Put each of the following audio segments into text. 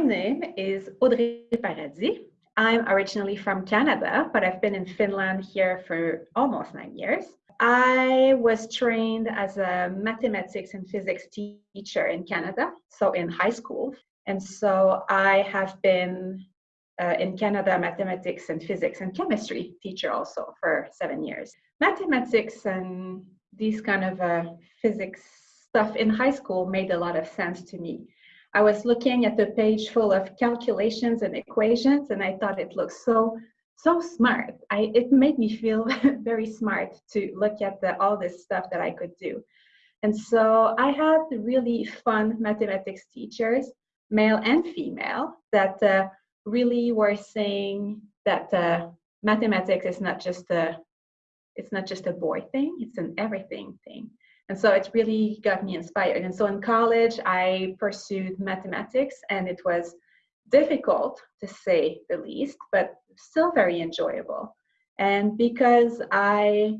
name is Audrey Paradis. I'm originally from Canada, but I've been in Finland here for almost nine years. I was trained as a mathematics and physics teacher in Canada, so in high school. And so I have been uh, in Canada mathematics and physics and chemistry teacher also for seven years. Mathematics and these kind of uh, physics stuff in high school made a lot of sense to me. I was looking at the page full of calculations and equations, and I thought it looked so so smart. I it made me feel very smart to look at the, all this stuff that I could do. And so I had really fun mathematics teachers, male and female, that uh, really were saying that uh, mathematics is not just a it's not just a boy thing; it's an everything thing. And so it really got me inspired. And so in college, I pursued mathematics, and it was difficult to say the least, but still very enjoyable. And because I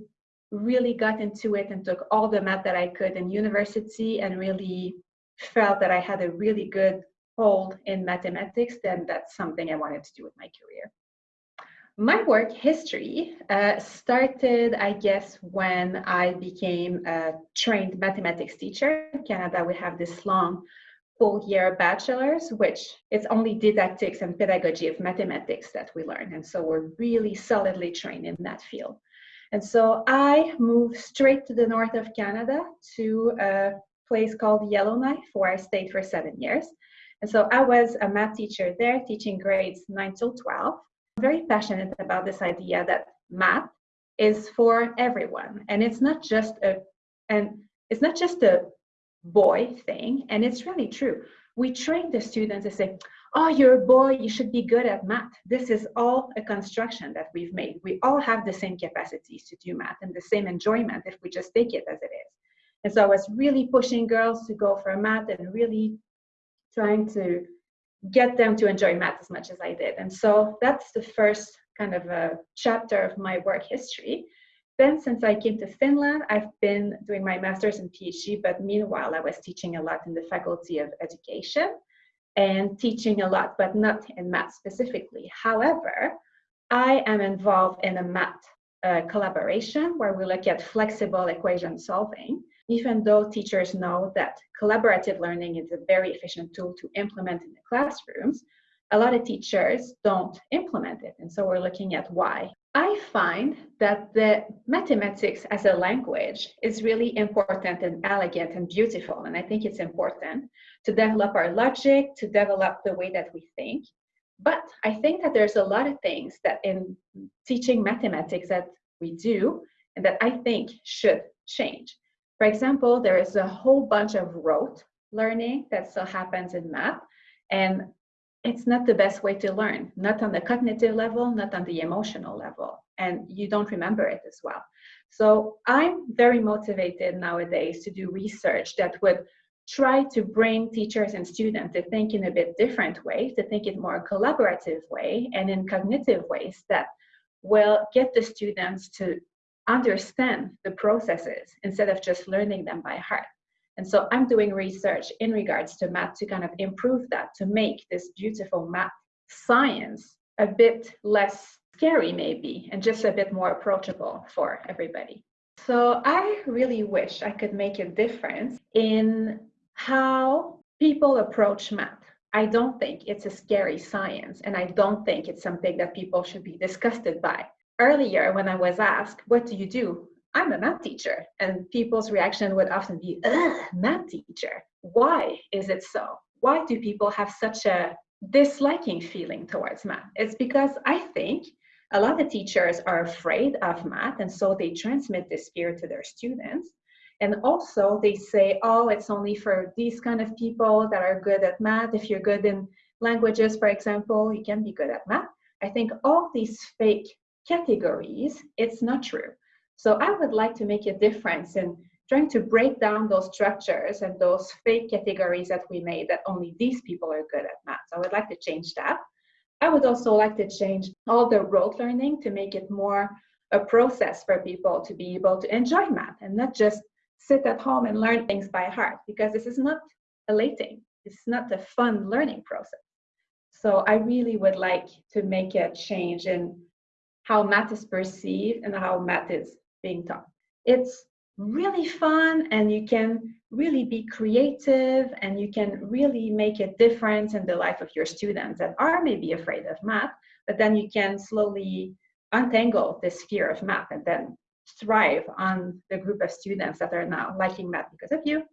really got into it and took all the math that I could in university and really felt that I had a really good hold in mathematics, then that's something I wanted to do with my career. My work history uh, started, I guess, when I became a trained mathematics teacher. In Canada, we have this long full year bachelor's, which it's only didactics and pedagogy of mathematics that we learn. And so we're really solidly trained in that field. And so I moved straight to the north of Canada to a place called Yellowknife, where I stayed for seven years. And so I was a math teacher there, teaching grades 9 till 12 very passionate about this idea that math is for everyone. And it's not just a and it's not just a boy thing. And it's really true. We train the students to say oh you're a boy. You should be good at math. This is all a construction that we've made. We all have the same capacities to do math and the same enjoyment if we just take it as it is. And so i was really pushing girls to go for math and really trying to get them to enjoy math as much as I did. And so that's the first kind of a chapter of my work history. Then, since I came to Finland, I've been doing my master's and PhD, but meanwhile, I was teaching a lot in the Faculty of Education and teaching a lot, but not in math specifically. However, I am involved in a math uh, collaboration where we look at flexible equation solving even though teachers know that collaborative learning is a very efficient tool to implement in the classrooms, a lot of teachers don't implement it. And so we're looking at why. I find that the mathematics as a language is really important and elegant and beautiful. And I think it's important to develop our logic, to develop the way that we think. But I think that there's a lot of things that in teaching mathematics that we do and that I think should change. For example, there is a whole bunch of rote learning that still happens in math, and it's not the best way to learn, not on the cognitive level, not on the emotional level, and you don't remember it as well. So I'm very motivated nowadays to do research that would try to bring teachers and students to think in a bit different way, to think in more collaborative way and in cognitive ways that will get the students to understand the processes instead of just learning them by heart. And so I'm doing research in regards to math to kind of improve that, to make this beautiful math science a bit less scary, maybe, and just a bit more approachable for everybody. So I really wish I could make a difference in how people approach math. I don't think it's a scary science, and I don't think it's something that people should be disgusted by earlier when I was asked, what do you do? I'm a math teacher. And people's reaction would often be, math teacher. Why is it so? Why do people have such a disliking feeling towards math? It's because I think a lot of teachers are afraid of math, and so they transmit this fear to their students. And also, they say, oh, it's only for these kind of people that are good at math. If you're good in languages, for example, you can be good at math. I think all these fake categories, it's not true. So I would like to make a difference in trying to break down those structures and those fake categories that we made that only these people are good at math. So I would like to change that. I would also like to change all the rote learning to make it more a process for people to be able to enjoy math and not just sit at home and learn things by heart because this is not elating. It's not a fun learning process. So I really would like to make a change in how math is perceived and how math is being taught. It's really fun and you can really be creative and you can really make a difference in the life of your students that are maybe afraid of math, but then you can slowly untangle this fear of math and then thrive on the group of students that are now liking math because of you.